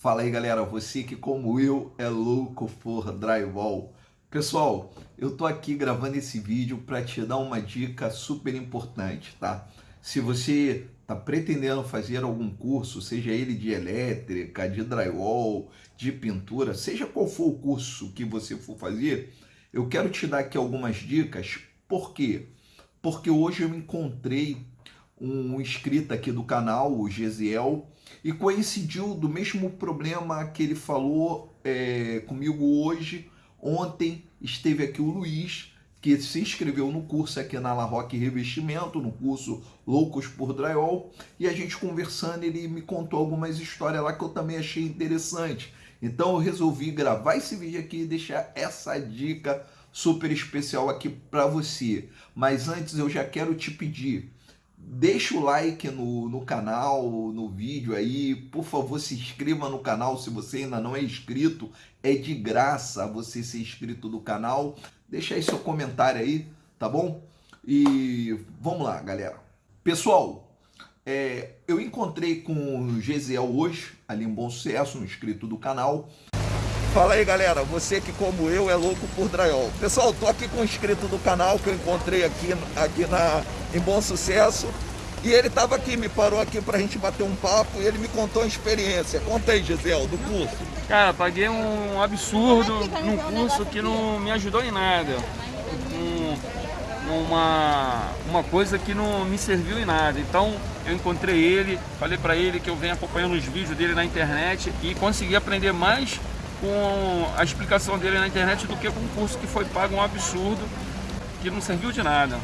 Fala aí galera, você que como eu é louco por drywall. Pessoal, eu tô aqui gravando esse vídeo para te dar uma dica super importante, tá? Se você tá pretendendo fazer algum curso, seja ele de elétrica, de drywall, de pintura, seja qual for o curso que você for fazer, eu quero te dar aqui algumas dicas. Por quê? Porque hoje eu encontrei um inscrito aqui do canal, o Gesiel, e coincidiu do mesmo problema que ele falou é, comigo hoje. Ontem esteve aqui o Luiz, que se inscreveu no curso aqui na La Roque Revestimento, no curso Loucos por Drywall, e a gente conversando, ele me contou algumas histórias lá que eu também achei interessante. Então eu resolvi gravar esse vídeo aqui e deixar essa dica super especial aqui para você. Mas antes eu já quero te pedir, Deixa o like no, no canal, no vídeo aí. Por favor, se inscreva no canal se você ainda não é inscrito. É de graça você ser inscrito do canal. Deixa aí seu comentário aí, tá bom? E vamos lá, galera. Pessoal, é, eu encontrei com o Gesiel hoje, ali em Bom Sucesso, um inscrito do canal. Fala aí, galera. Você que, como eu, é louco por drywall. Pessoal, tô aqui com um inscrito do canal que eu encontrei aqui, aqui na, em Bom Sucesso. E ele estava aqui, me parou aqui pra gente bater um papo e ele me contou a experiência. Conta aí, Gisele, do curso. Cara, paguei um absurdo num curso que não me ajudou em nada. Um, uma, uma coisa que não me serviu em nada. Então eu encontrei ele, falei para ele que eu venho acompanhando os vídeos dele na internet e consegui aprender mais com a explicação dele na internet do que com um curso que foi pago um absurdo, que não serviu de nada.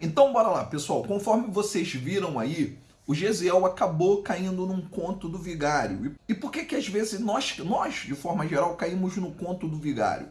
Então bora lá, pessoal. Conforme vocês viram aí, o Gesiel acabou caindo num conto do vigário. E por que que às vezes nós, nós, de forma geral, caímos no conto do vigário?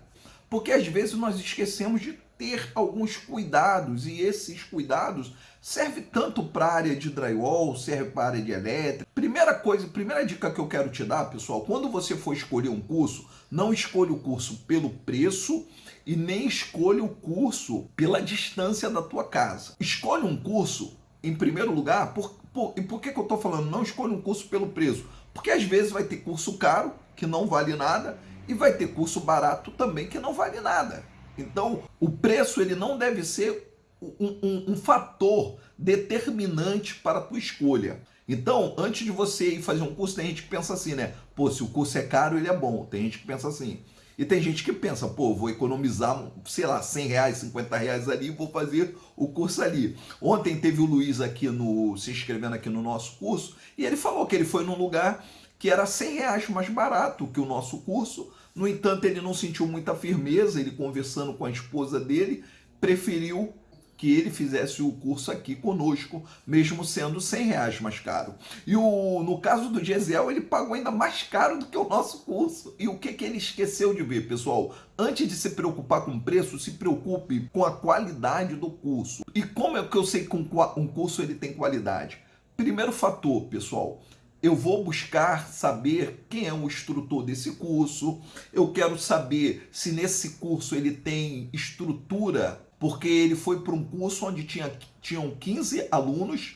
Porque às vezes nós esquecemos de ter alguns cuidados e esses cuidados servem tanto para a área de drywall, serve para a área de elétrica. Primeira coisa, primeira dica que eu quero te dar, pessoal, quando você for escolher um curso, não escolha o curso pelo preço e nem escolha o curso pela distância da tua casa. Escolha um curso, em primeiro lugar, por, por, e por que, que eu estou falando não escolha um curso pelo preço? Porque às vezes vai ter curso caro, que não vale nada, e vai ter curso barato também, que não vale nada. Então, o preço ele não deve ser um, um, um fator determinante para a tua escolha. Então, antes de você ir fazer um curso, tem gente que pensa assim, né? Pô, se o curso é caro, ele é bom. Tem gente que pensa assim. E tem gente que pensa, pô, vou economizar, sei lá, 100 reais, 50 reais ali vou fazer o curso ali. Ontem teve o Luiz aqui no, se inscrevendo aqui no nosso curso e ele falou que ele foi num lugar que era 100 reais mais barato que o nosso curso, no entanto, ele não sentiu muita firmeza, ele conversando com a esposa dele, preferiu que ele fizesse o curso aqui conosco, mesmo sendo 100 reais mais caro. E o, no caso do Gesiel, ele pagou ainda mais caro do que o nosso curso. E o que, que ele esqueceu de ver, pessoal? Antes de se preocupar com o preço, se preocupe com a qualidade do curso. E como é que eu sei que um curso ele tem qualidade? Primeiro fator, pessoal, eu vou buscar saber quem é o instrutor desse curso, eu quero saber se nesse curso ele tem estrutura, porque ele foi para um curso onde tinha, tinham 15 alunos,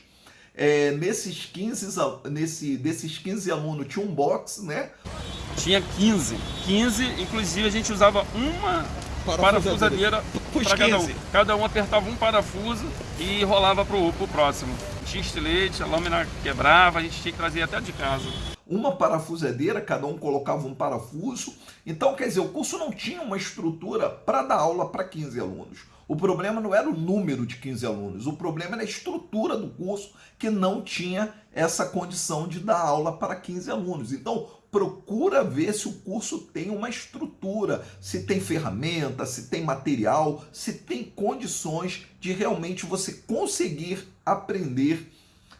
é, nesses, 15, nesse, desses 15 alunos tinha um box, né? Tinha 15, 15, inclusive a gente usava uma parafusadeira para cada um. Cada um apertava um parafuso e rolava para o próximo. Tinha estilete, a lâmina quebrava, a gente tinha que trazer até de casa. Uma parafusadeira, cada um colocava um parafuso. Então, quer dizer, o curso não tinha uma estrutura para dar aula para 15 alunos. O problema não era o número de 15 alunos, o problema era a estrutura do curso que não tinha essa condição de dar aula para 15 alunos. Então, procura ver se o curso tem uma estrutura, se tem ferramenta, se tem material, se tem condições de realmente você conseguir aprender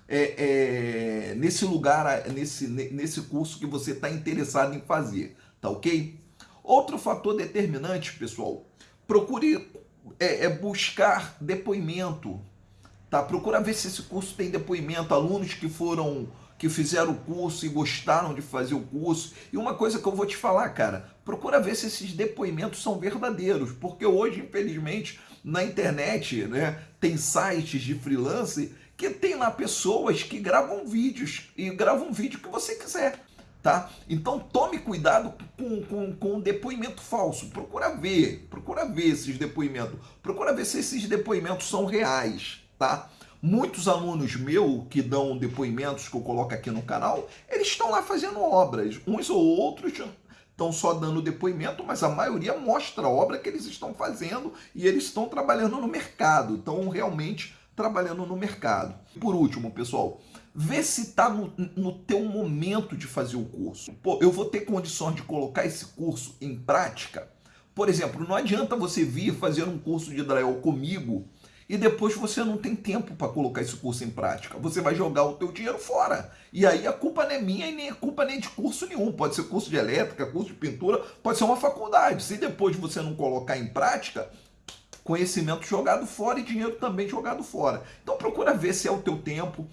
é, é, nesse lugar, nesse, nesse curso que você está interessado em fazer, tá ok? Outro fator determinante, pessoal, procure é, é buscar depoimento, tá? Procura ver se esse curso tem depoimento, alunos que foram que fizeram o curso e gostaram de fazer o curso. E uma coisa que eu vou te falar, cara, procura ver se esses depoimentos são verdadeiros, porque hoje, infelizmente, na internet, né, tem sites de freelance que tem lá pessoas que gravam vídeos e gravam vídeo que você quiser. Tá? Então tome cuidado com, com, com depoimento falso. Procura ver, procura ver esses depoimentos. Procura ver se esses depoimentos são reais, tá? Muitos alunos meus que dão depoimentos que eu coloco aqui no canal, eles estão lá fazendo obras. Uns ou outros estão só dando depoimento, mas a maioria mostra a obra que eles estão fazendo e eles estão trabalhando no mercado, estão realmente trabalhando no mercado. Por último, pessoal, vê se está no, no teu momento de fazer o curso. Pô, eu vou ter condições de colocar esse curso em prática? Por exemplo, não adianta você vir fazer um curso de drywall comigo e depois você não tem tempo para colocar esse curso em prática. Você vai jogar o teu dinheiro fora. E aí a culpa não é minha e nem a culpa nem de curso nenhum. Pode ser curso de elétrica, curso de pintura, pode ser uma faculdade. Se depois você não colocar em prática, conhecimento jogado fora e dinheiro também jogado fora. Então procura ver se é o teu tempo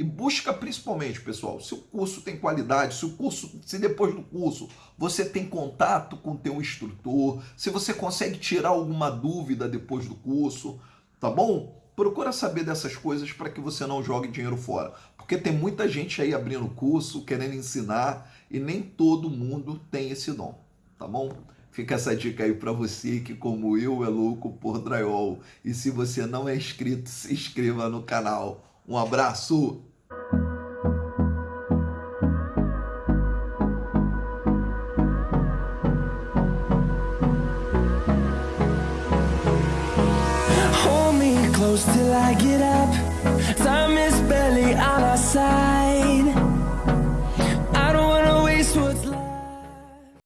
e busca principalmente, pessoal, se o curso tem qualidade, se o curso, se depois do curso você tem contato com o teu instrutor, se você consegue tirar alguma dúvida depois do curso, tá bom? Procura saber dessas coisas para que você não jogue dinheiro fora. Porque tem muita gente aí abrindo curso, querendo ensinar, e nem todo mundo tem esse dom, tá bom? Fica essa dica aí para você que, como eu, é louco por drywall. E se você não é inscrito, se inscreva no canal. Um abraço! close till I get up. Time is barely on our side.